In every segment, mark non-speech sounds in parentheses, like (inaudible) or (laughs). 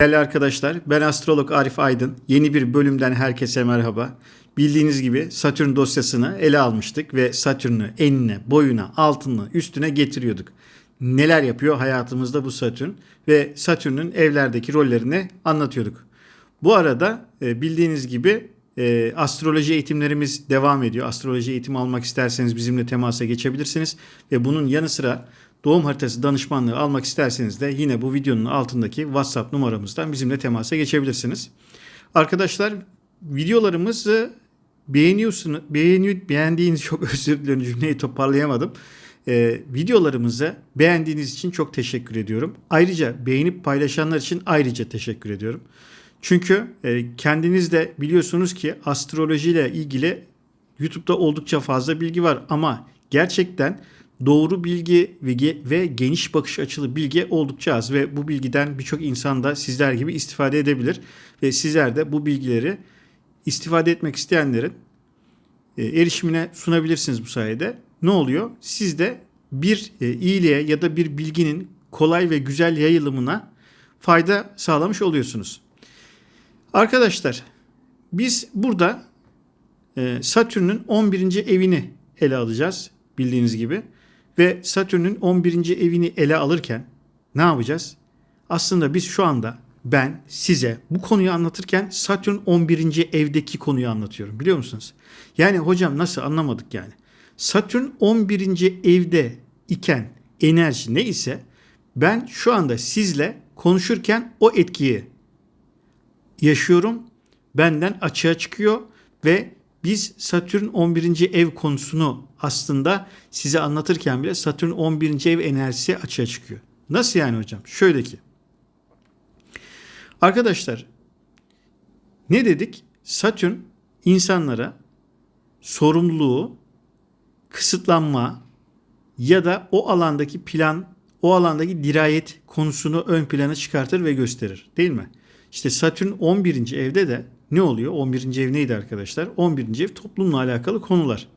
Değerli arkadaşlar, ben astrolog Arif Aydın. Yeni bir bölümden herkese merhaba. Bildiğiniz gibi Satürn dosyasını ele almıştık ve Satürn'ü enine, boyuna, altına, üstüne getiriyorduk. Neler yapıyor hayatımızda bu Satürn ve Satürn'ün evlerdeki rollerini anlatıyorduk. Bu arada e, bildiğiniz gibi e, astroloji eğitimlerimiz devam ediyor. Astroloji eğitimi almak isterseniz bizimle temasa geçebilirsiniz ve bunun yanı sıra doğum haritası danışmanlığı almak isterseniz de yine bu videonun altındaki WhatsApp numaramızdan bizimle temasa geçebilirsiniz. Arkadaşlar videolarımızı beğeniyorsunuz, beğeniyor, beğendiğiniz çok (laughs) özür dilerim cümleyi toparlayamadım. Ee, videolarımızı beğendiğiniz için çok teşekkür ediyorum. Ayrıca beğenip paylaşanlar için ayrıca teşekkür ediyorum. Çünkü e, kendiniz de biliyorsunuz ki astrolojiyle ilgili YouTube'da oldukça fazla bilgi var ama gerçekten doğru bilgi ve, ge- ve geniş bakış açılı bilgi oldukça az ve bu bilgiden birçok insan da sizler gibi istifade edebilir ve sizler de bu bilgileri istifade etmek isteyenlerin e, erişimine sunabilirsiniz bu sayede. Ne oluyor? Siz de bir e, iyiliğe ya da bir bilginin kolay ve güzel yayılımına fayda sağlamış oluyorsunuz. Arkadaşlar biz burada e, Satürn'ün 11. evini ele alacağız bildiğiniz gibi. Ve Satürn'ün 11. evini ele alırken ne yapacağız? Aslında biz şu anda ben size bu konuyu anlatırken Satürn 11. evdeki konuyu anlatıyorum biliyor musunuz? Yani hocam nasıl anlamadık yani. Satürn 11. evde iken enerji ne ise ben şu anda sizle konuşurken o etkiyi yaşıyorum. Benden açığa çıkıyor ve biz Satürn 11. ev konusunu aslında size anlatırken bile Satürn 11. ev enerjisi açığa çıkıyor. Nasıl yani hocam? Şöyle ki. Arkadaşlar ne dedik? Satürn insanlara sorumluluğu, kısıtlanma ya da o alandaki plan, o alandaki dirayet konusunu ön plana çıkartır ve gösterir. Değil mi? İşte Satürn 11. evde de ne oluyor? 11. ev neydi arkadaşlar? 11. ev toplumla alakalı konular.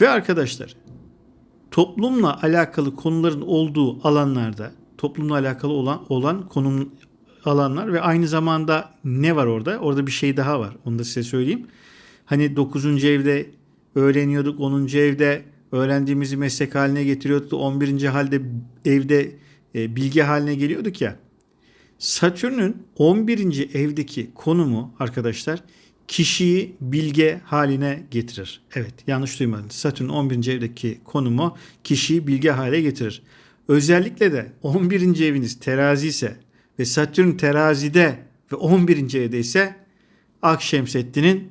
Ve arkadaşlar toplumla alakalı konuların olduğu alanlarda toplumla alakalı olan olan konum alanlar ve aynı zamanda ne var orada? Orada bir şey daha var. Onu da size söyleyeyim. Hani 9. evde öğreniyorduk. 10. evde öğrendiğimizi meslek haline getiriyorduk. 11. halde evde e, bilgi haline geliyorduk ya. Satürn'ün 11. evdeki konumu arkadaşlar kişiyi bilge haline getirir. Evet yanlış duymadınız. Satürn 11. evdeki konumu kişiyi bilge hale getirir. Özellikle de 11. eviniz terazi ise ve Satürn terazide ve 11. evde ise Akşemseddin'in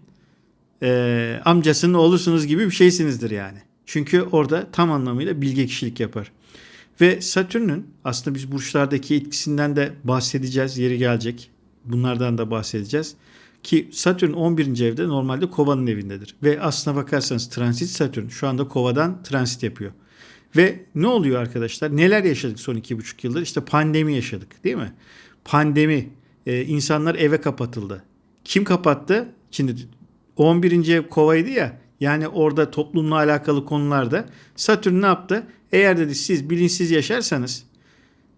e, amcasının oğlusunuz gibi bir şeysinizdir yani. Çünkü orada tam anlamıyla bilge kişilik yapar. Ve Satürn'ün aslında biz burçlardaki etkisinden de bahsedeceğiz. Yeri gelecek. Bunlardan da bahsedeceğiz. Ki Satürn 11. evde normalde kovanın evindedir. Ve aslına bakarsanız transit Satürn şu anda kovadan transit yapıyor. Ve ne oluyor arkadaşlar? Neler yaşadık son iki buçuk yıldır? İşte pandemi yaşadık değil mi? Pandemi. Ee, insanlar eve kapatıldı. Kim kapattı? Şimdi 11. ev kovaydı ya. Yani orada toplumla alakalı konularda Satürn ne yaptı? Eğer dedi siz bilinçsiz yaşarsanız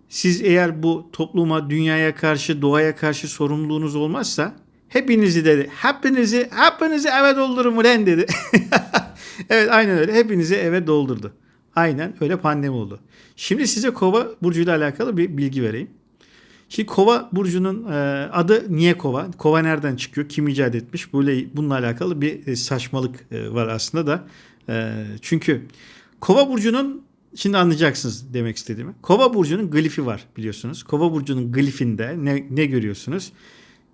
siz eğer bu topluma, dünyaya karşı, doğaya karşı sorumluluğunuz olmazsa hepinizi dedi. Hepinizi, hepinizi eve doldurun ulan dedi. (laughs) evet aynen öyle. Hepinizi eve doldurdu. Aynen öyle pandemi oldu. Şimdi size kova burcuyla alakalı bir bilgi vereyim. Şimdi kova burcunun e, adı niye kova? Kova nereden çıkıyor? Kim icat etmiş? Böyle bununla alakalı bir e, saçmalık e, var aslında da. Çünkü kova burcunun şimdi anlayacaksınız demek istediğimi. Kova burcunun glifi var biliyorsunuz. Kova burcunun glifinde ne, ne görüyorsunuz?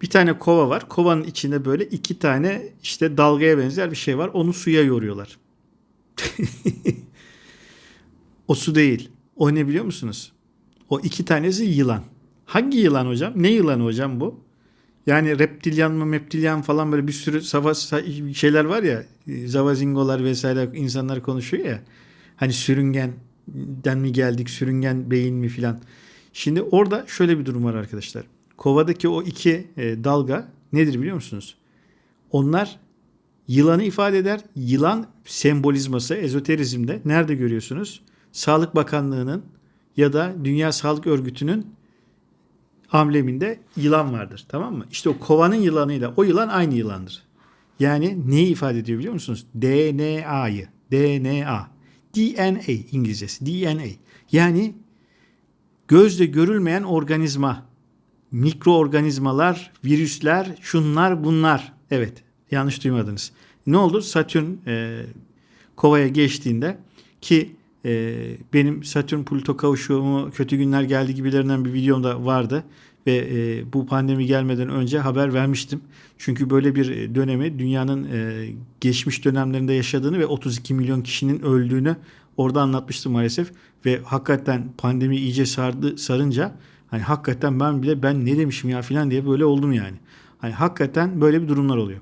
Bir tane kova var. Kovanın içinde böyle iki tane işte dalgaya benzer bir şey var. Onu suya yoruyorlar. (laughs) o su değil. O ne biliyor musunuz? O iki tanesi yılan. Hangi yılan hocam? Ne yılanı hocam bu? Yani reptilyan mı meptilyan falan böyle bir sürü sava şeyler var ya zavazingolar vesaire insanlar konuşuyor ya. Hani sürüngenden mi geldik sürüngen beyin mi filan. Şimdi orada şöyle bir durum var arkadaşlar. Kovadaki o iki e, dalga nedir biliyor musunuz? Onlar yılanı ifade eder. Yılan sembolizması ezoterizmde nerede görüyorsunuz? Sağlık Bakanlığı'nın ya da Dünya Sağlık Örgütü'nün ambleminde yılan vardır. Tamam mı? İşte o kovanın yılanıyla o yılan aynı yılandır. Yani neyi ifade ediyor biliyor musunuz? DNA'yı. DNA. DNA İngilizcesi. DNA. Yani gözle görülmeyen organizma. Mikroorganizmalar, virüsler, şunlar bunlar. Evet yanlış duymadınız. Ne oldu? Satürn e, kovaya geçtiğinde ki e, benim Satürn Plüto kavuşumu kötü günler geldi gibilerinden bir videomda vardı ve e, bu pandemi gelmeden önce haber vermiştim. Çünkü böyle bir dönemi dünyanın e, geçmiş dönemlerinde yaşadığını ve 32 milyon kişinin öldüğünü orada anlatmıştım maalesef ve hakikaten pandemi iyice sardı sarınca hani hakikaten ben bile ben ne demişim ya filan diye böyle oldum yani. Hani hakikaten böyle bir durumlar oluyor.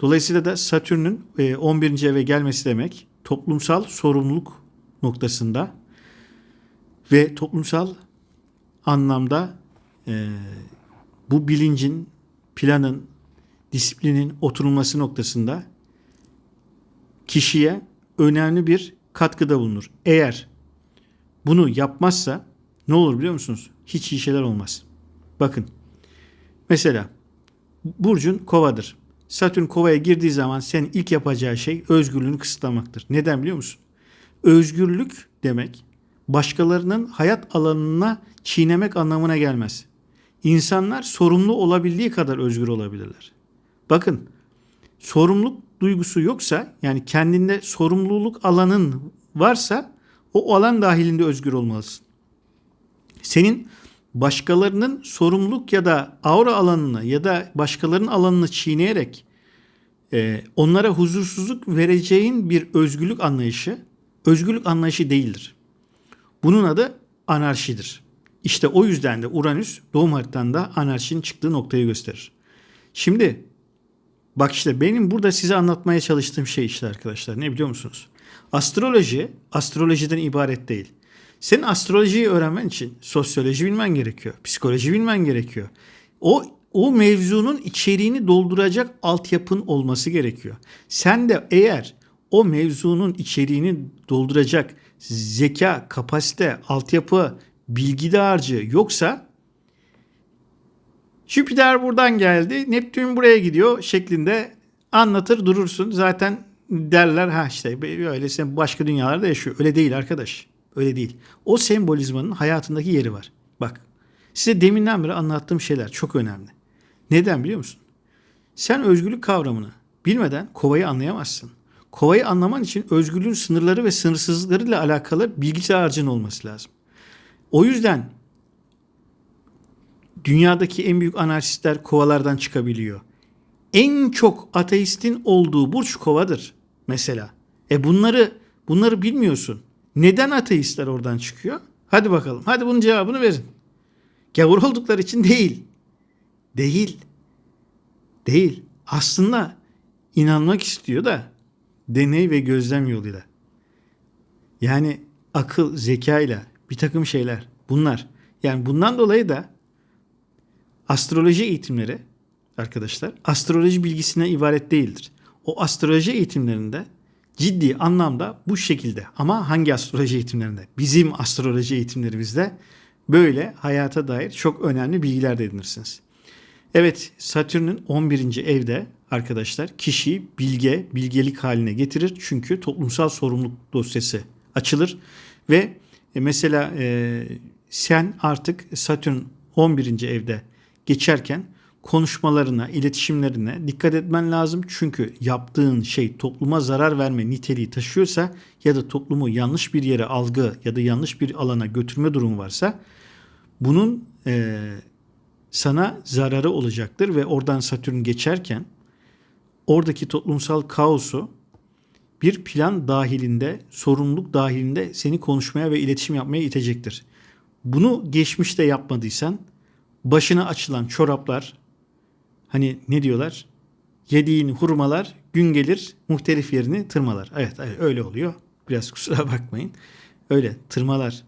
Dolayısıyla da Satürn'ün e, 11. eve gelmesi demek toplumsal sorumluluk noktasında ve toplumsal anlamda e, bu bilincin, planın, disiplinin oturulması noktasında kişiye önemli bir katkıda bulunur. Eğer bunu yapmazsa ne olur biliyor musunuz? Hiç iyi şeyler olmaz. Bakın mesela Burcun kovadır. Satürn kovaya girdiği zaman senin ilk yapacağı şey özgürlüğünü kısıtlamaktır. Neden biliyor musun? Özgürlük demek başkalarının hayat alanına çiğnemek anlamına gelmez. İnsanlar sorumlu olabildiği kadar özgür olabilirler. Bakın sorumluluk duygusu yoksa yani kendinde sorumluluk alanın varsa o alan dahilinde özgür olmalısın. Senin başkalarının sorumluluk ya da aura alanını ya da başkalarının alanını çiğneyerek e, onlara huzursuzluk vereceğin bir özgürlük anlayışı özgürlük anlayışı değildir. Bunun adı anarşidir. İşte o yüzden de Uranüs doğum haritanda anarşinin çıktığı noktayı gösterir. Şimdi bak işte benim burada size anlatmaya çalıştığım şey işte arkadaşlar ne biliyor musunuz? Astroloji astrolojiden ibaret değil. Senin astrolojiyi öğrenmen için sosyoloji bilmen gerekiyor. Psikoloji bilmen gerekiyor. O o mevzunun içeriğini dolduracak altyapın olması gerekiyor. Sen de eğer o mevzunun içeriğini dolduracak zeka, kapasite, altyapı, bilgi dağarcığı yoksa Jüpiter buradan geldi, Neptün buraya gidiyor şeklinde anlatır durursun. Zaten derler ha işte öyle başka dünyalarda yaşıyor. Öyle değil arkadaş. Öyle değil. O sembolizmanın hayatındaki yeri var. Bak size deminden beri anlattığım şeyler çok önemli. Neden biliyor musun? Sen özgürlük kavramını bilmeden kovayı anlayamazsın. Kovayı anlaman için özgürlüğün sınırları ve sınırsızlıklarıyla alakalı bilgi harcın olması lazım. O yüzden dünyadaki en büyük anarşistler kovalardan çıkabiliyor. En çok ateistin olduğu burç kovadır mesela. E bunları bunları bilmiyorsun. Neden ateistler oradan çıkıyor? Hadi bakalım. Hadi bunun cevabını verin. Gavur (laughs) oldukları için değil. Değil. Değil. Aslında inanmak istiyor da deney ve gözlem yoluyla. Yani akıl, zekayla bir takım şeyler bunlar. Yani bundan dolayı da astroloji eğitimleri arkadaşlar astroloji bilgisine ibaret değildir. O astroloji eğitimlerinde ciddi anlamda bu şekilde ama hangi astroloji eğitimlerinde? Bizim astroloji eğitimlerimizde böyle hayata dair çok önemli bilgiler de edinirsiniz. Evet Satürn'ün 11. evde arkadaşlar kişiyi bilge, bilgelik haline getirir. Çünkü toplumsal sorumluluk dosyası açılır ve e, mesela e, sen artık Satürn 11. evde geçerken konuşmalarına, iletişimlerine dikkat etmen lazım. Çünkü yaptığın şey topluma zarar verme niteliği taşıyorsa ya da toplumu yanlış bir yere algı ya da yanlış bir alana götürme durumu varsa bunun e, sana zararı olacaktır ve oradan Satürn geçerken oradaki toplumsal kaosu bir plan dahilinde, sorumluluk dahilinde seni konuşmaya ve iletişim yapmaya itecektir. Bunu geçmişte yapmadıysan başına açılan çoraplar hani ne diyorlar? Yediğin hurmalar gün gelir muhtelif yerini tırmalar. Evet, öyle oluyor. Biraz kusura bakmayın. Öyle tırmalar.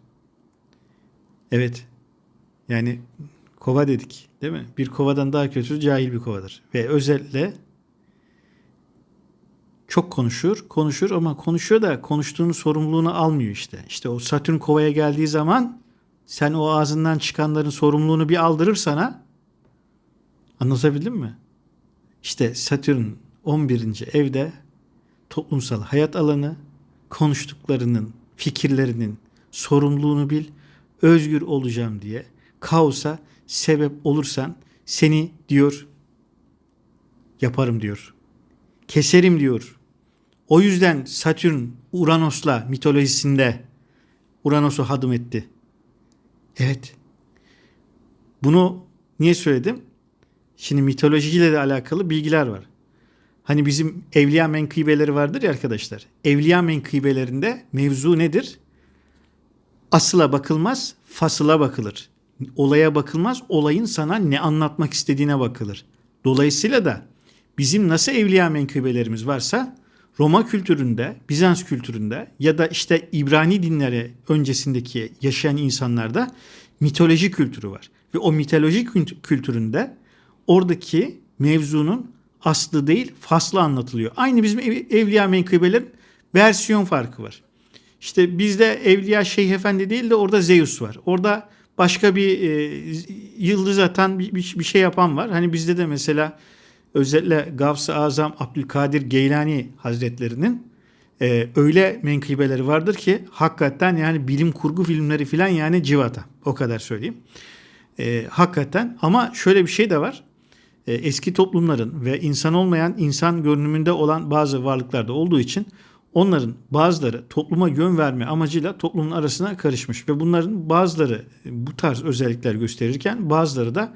Evet. Yani kova dedik değil mi? Bir kovadan daha kötü cahil bir kovadır. Ve özellikle çok konuşur, konuşur ama konuşuyor da konuştuğunun sorumluluğunu almıyor işte. İşte o Satürn kovaya geldiği zaman sen o ağzından çıkanların sorumluluğunu bir aldırır sana. Anlatabildim mi? İşte Satürn 11. evde toplumsal hayat alanı, konuştuklarının, fikirlerinin sorumluluğunu bil, özgür olacağım diye kaosa sebep olursan seni diyor yaparım diyor. Keserim diyor. O yüzden Satürn Uranos'la mitolojisinde Uranos'u hadım etti. Evet. Bunu niye söyledim? Şimdi mitolojiyle de alakalı bilgiler var. Hani bizim evliya menkıbeleri vardır ya arkadaşlar. Evliya menkıbelerinde mevzu nedir? Asıla bakılmaz, fasıla bakılır. Olaya bakılmaz, olayın sana ne anlatmak istediğine bakılır. Dolayısıyla da bizim nasıl evliya menkıbelerimiz varsa Roma kültüründe, Bizans kültüründe ya da işte İbrani dinleri öncesindeki yaşayan insanlarda mitoloji kültürü var. Ve o mitoloji kültüründe oradaki mevzunun aslı değil faslı anlatılıyor. Aynı bizim ev, evliya menkıbelerin versiyon farkı var. İşte bizde evliya şeyh efendi değil de orada Zeus var. Orada başka bir e, yıldız atan bir, bir, bir şey yapan var. Hani bizde de mesela özellikle Gavs-ı Azam Abdülkadir Geylani Hazretlerinin e, öyle menkıbeleri vardır ki hakikaten yani bilim kurgu filmleri filan yani civata. O kadar söyleyeyim. E, hakikaten ama şöyle bir şey de var. E, eski toplumların ve insan olmayan insan görünümünde olan bazı varlıklarda olduğu için onların bazıları topluma yön verme amacıyla toplumun arasına karışmış ve bunların bazıları bu tarz özellikler gösterirken bazıları da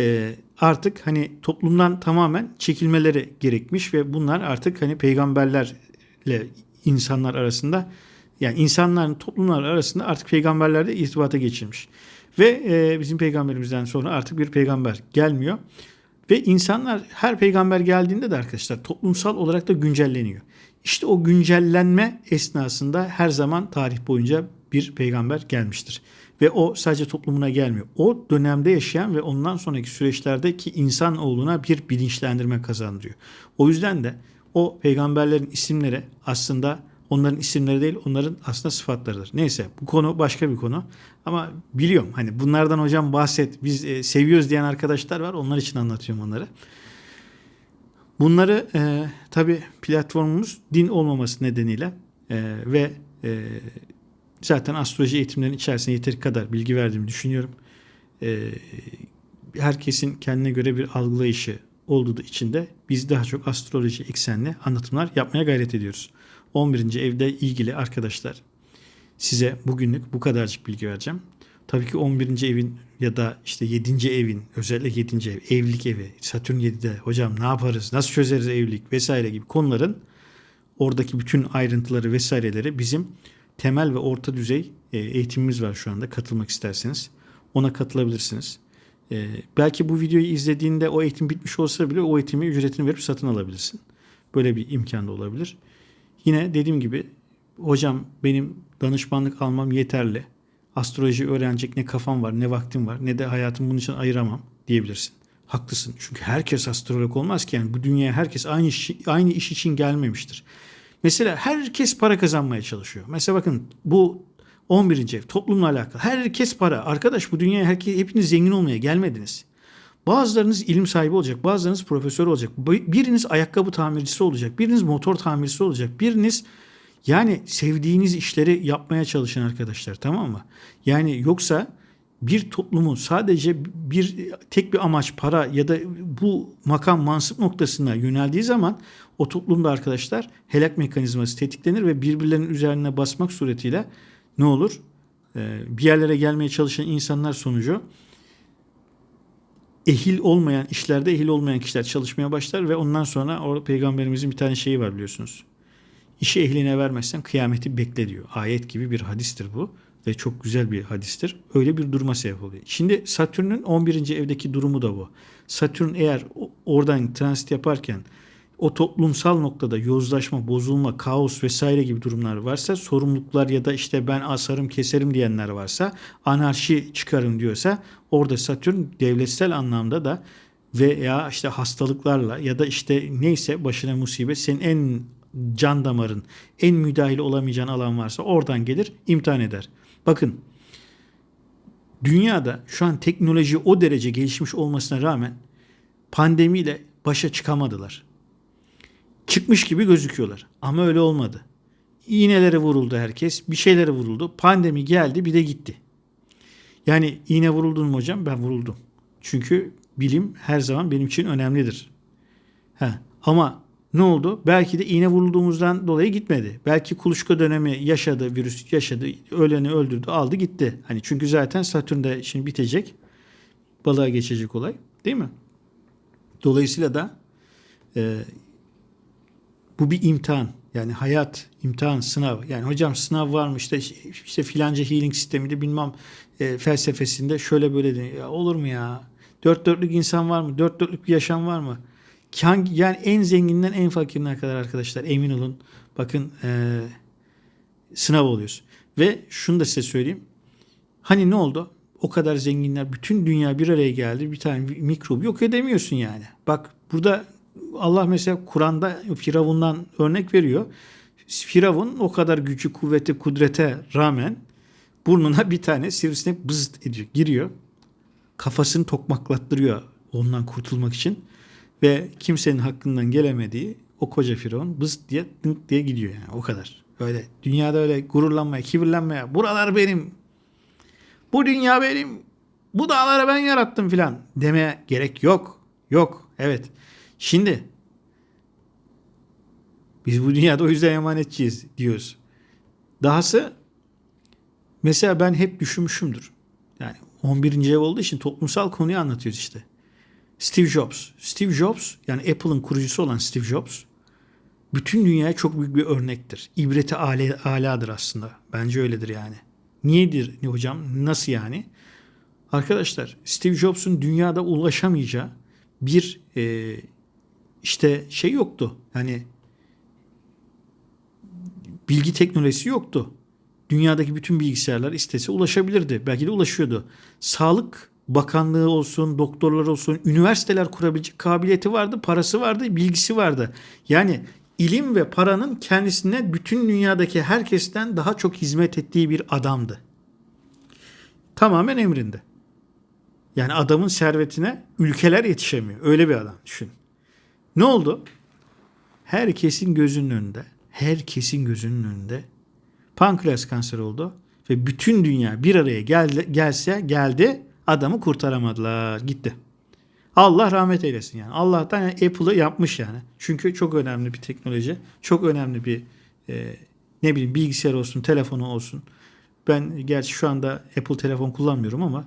e, artık hani toplumdan tamamen çekilmeleri gerekmiş ve bunlar artık hani peygamberlerle insanlar arasında yani insanların toplumlar arasında artık peygamberlerle irtibata geçilmiş. Ve e, bizim peygamberimizden sonra artık bir peygamber gelmiyor. Ve insanlar her peygamber geldiğinde de arkadaşlar toplumsal olarak da güncelleniyor. İşte o güncellenme esnasında her zaman tarih boyunca bir peygamber gelmiştir. Ve o sadece toplumuna gelmiyor. O dönemde yaşayan ve ondan sonraki süreçlerdeki insan olduğuna bir bilinçlendirme kazandırıyor. O yüzden de o peygamberlerin isimleri aslında onların isimleri değil onların aslında sıfatlarıdır. Neyse bu konu başka bir konu. Ama biliyorum hani bunlardan hocam bahset biz e, seviyoruz diyen arkadaşlar var onlar için anlatıyorum onları. Bunları e, tabi platformumuz din olmaması nedeniyle e, ve e, zaten astroloji eğitimlerinin içerisinde yeteri kadar bilgi verdiğimi düşünüyorum. E, herkesin kendine göre bir algılayışı olduğu için de biz daha çok astroloji eksenli anlatımlar yapmaya gayret ediyoruz. 11. evde ilgili arkadaşlar size bugünlük bu kadarcık bilgi vereceğim. Tabii ki 11. evin ya da işte 7. evin özellikle 7. ev evlilik evi Satürn 7'de hocam ne yaparız nasıl çözeriz evlilik vesaire gibi konuların oradaki bütün ayrıntıları vesaireleri bizim temel ve orta düzey e, eğitimimiz var şu anda katılmak isterseniz ona katılabilirsiniz. Ee, belki bu videoyu izlediğinde o eğitim bitmiş olsa bile o eğitimi ücretini verip satın alabilirsin. Böyle bir imkan da olabilir. Yine dediğim gibi hocam benim danışmanlık almam yeterli. Astroloji öğrenecek ne kafam var ne vaktim var ne de hayatım bunun için ayıramam diyebilirsin. Haklısın. Çünkü herkes astrolog olmaz ki yani bu dünyaya herkes aynı iş, aynı iş için gelmemiştir. Mesela herkes para kazanmaya çalışıyor. Mesela bakın bu 11. ev toplumla alakalı. Herkes para. Arkadaş bu dünyaya herkes, hepiniz zengin olmaya gelmediniz. Bazılarınız ilim sahibi olacak, bazılarınız profesör olacak. Biriniz ayakkabı tamircisi olacak, biriniz motor tamircisi olacak, biriniz yani sevdiğiniz işleri yapmaya çalışın arkadaşlar tamam mı? Yani yoksa bir toplumun sadece bir tek bir amaç para ya da bu makam mansıp noktasına yöneldiği zaman o toplumda arkadaşlar helak mekanizması tetiklenir ve birbirlerinin üzerine basmak suretiyle ne olur? Ee, bir yerlere gelmeye çalışan insanlar sonucu ehil olmayan işlerde ehil olmayan kişiler çalışmaya başlar ve ondan sonra o peygamberimizin bir tane şeyi var biliyorsunuz. İşi ehline vermezsen kıyameti bekle diyor. Ayet gibi bir hadistir bu ve çok güzel bir hadistir. Öyle bir duruma sebep oluyor. Şimdi Satürn'ün 11. evdeki durumu da bu. Satürn eğer oradan transit yaparken o toplumsal noktada yozlaşma, bozulma, kaos vesaire gibi durumlar varsa, sorumluluklar ya da işte ben asarım keserim diyenler varsa, anarşi çıkarım diyorsa orada Satürn devletsel anlamda da veya işte hastalıklarla ya da işte neyse başına musibet senin en can damarın, en müdahil olamayacağın alan varsa oradan gelir imtihan eder. Bakın dünyada şu an teknoloji o derece gelişmiş olmasına rağmen pandemiyle başa çıkamadılar. Çıkmış gibi gözüküyorlar ama öyle olmadı. İğnelere vuruldu herkes, bir şeylere vuruldu. Pandemi geldi bir de gitti. Yani iğne vuruldun mu hocam? Ben vuruldum. Çünkü bilim her zaman benim için önemlidir. Ha, ama ne oldu? Belki de iğne vurulduğumuzdan dolayı gitmedi. Belki kuluçka dönemi yaşadı, virüs yaşadı, öleni öldürdü, aldı gitti. Hani çünkü zaten Satürn'de şimdi bitecek. Balığa geçecek olay. Değil mi? Dolayısıyla da e, bu bir imtihan. Yani hayat, imtihan, sınav. Yani hocam sınav var mı işte işte filanca healing sisteminde bilmem e, felsefesinde şöyle böyle de ya olur mu ya? Dört dörtlük insan var mı? Dört dörtlük bir yaşam var mı? Hangi, yani en zenginden en fakirine kadar arkadaşlar emin olun. Bakın e, sınav oluyoruz. Ve şunu da size söyleyeyim. Hani ne oldu? O kadar zenginler bütün dünya bir araya geldi. Bir tane mikrobu yok edemiyorsun yani. Bak burada Allah mesela Kur'an'da Firavun'dan örnek veriyor. Firavun o kadar gücü, kuvveti, kudrete rağmen burnuna bir tane sivrisinek bızıt ediyor, giriyor. Kafasını tokmaklattırıyor ondan kurtulmak için. Ve kimsenin hakkından gelemediği o koca Firavun bız diye dınk diye gidiyor yani o kadar. Öyle dünyada öyle gururlanmaya, kibirlenmeye, buralar benim, bu dünya benim, bu dağları ben yarattım filan demeye gerek yok. Yok. Evet. Şimdi biz bu dünyada o yüzden emanetçiyiz diyoruz. Dahası mesela ben hep düşünmüşümdür. Yani 11. ev olduğu için toplumsal konuyu anlatıyoruz işte. Steve Jobs. Steve Jobs yani Apple'ın kurucusu olan Steve Jobs bütün dünyaya çok büyük bir örnektir. İbreti ale, aladır aslında. Bence öyledir yani. Niyedir ne hocam? Nasıl yani? Arkadaşlar Steve Jobs'un dünyada ulaşamayacağı bir e, işte şey yoktu. Yani bilgi teknolojisi yoktu. Dünyadaki bütün bilgisayarlar istese ulaşabilirdi. Belki de ulaşıyordu. Sağlık Bakanlığı olsun, doktorlar olsun, üniversiteler kurabilecek kabiliyeti vardı, parası vardı, bilgisi vardı. Yani ilim ve paranın kendisine bütün dünyadaki herkesten daha çok hizmet ettiği bir adamdı. Tamamen emrinde. Yani adamın servetine ülkeler yetişemiyor. Öyle bir adam düşün. Ne oldu? Herkesin gözünün önünde, herkesin gözünün önünde pankreas kanseri oldu ve bütün dünya bir araya geldi, gelse geldi adamı kurtaramadılar. Gitti. Allah rahmet eylesin yani. Allah'tan yani Apple'ı yapmış yani. Çünkü çok önemli bir teknoloji. Çok önemli bir e, ne bileyim bilgisayar olsun, telefonu olsun. Ben gerçi şu anda Apple telefon kullanmıyorum ama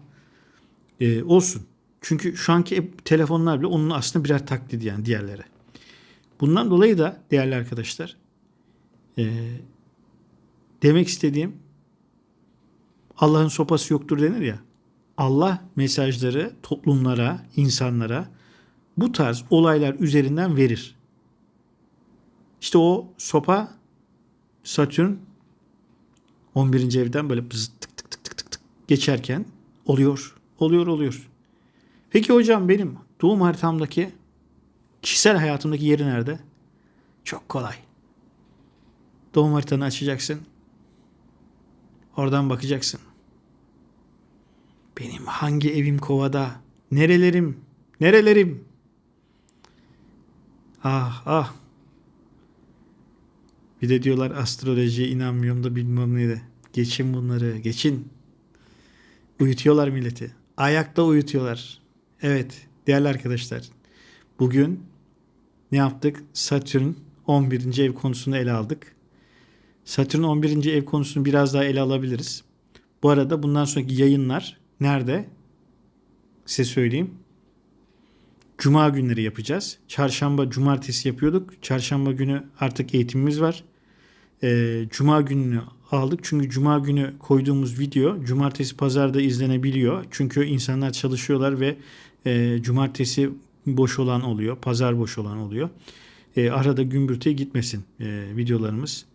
e, olsun. Çünkü şu anki telefonlar bile onun aslında birer taklidi yani diğerleri. Bundan dolayı da değerli arkadaşlar e, demek istediğim Allah'ın sopası yoktur denir ya. Allah mesajları toplumlara, insanlara bu tarz olaylar üzerinden verir. İşte o sopa Satürn 11. evden böyle tık tık tık tık tık geçerken oluyor. Oluyor oluyor. Peki hocam benim doğum haritamdaki kişisel hayatımdaki yeri nerede? Çok kolay. Doğum haritanı açacaksın. Oradan bakacaksın. Benim hangi evim kovada? Nerelerim? Nerelerim? Ah ah. Bir de diyorlar astrolojiye inanmıyorum da bilmem ne de. Geçin bunları, geçin. Uyutuyorlar milleti. Ayakta uyutuyorlar. Evet, değerli arkadaşlar. Bugün ne yaptık? Satürn 11. ev konusunu ele aldık. Satürn 11. ev konusunu biraz daha ele alabiliriz. Bu arada bundan sonraki yayınlar nerede? Size söyleyeyim. Cuma günleri yapacağız. Çarşamba, cumartesi yapıyorduk. Çarşamba günü artık eğitimimiz var. Ee, Cuma gününü aldık. Çünkü Cuma günü koyduğumuz video cumartesi pazarda izlenebiliyor. Çünkü insanlar çalışıyorlar ve e, cumartesi boş olan oluyor. Pazar boş olan oluyor. E, arada gümbürtüye gitmesin e, videolarımız.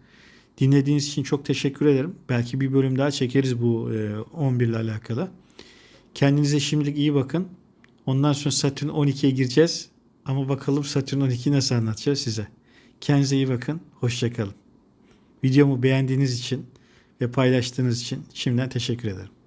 Dinlediğiniz için çok teşekkür ederim. Belki bir bölüm daha çekeriz bu e, 11 ile alakalı. Kendinize şimdilik iyi bakın. Ondan sonra Satürn 12'ye gireceğiz. Ama bakalım Satürn 12'yi nasıl anlatacağız size. Kendinize iyi bakın. Hoşçakalın. Videomu beğendiğiniz için ve paylaştığınız için şimdiden teşekkür ederim.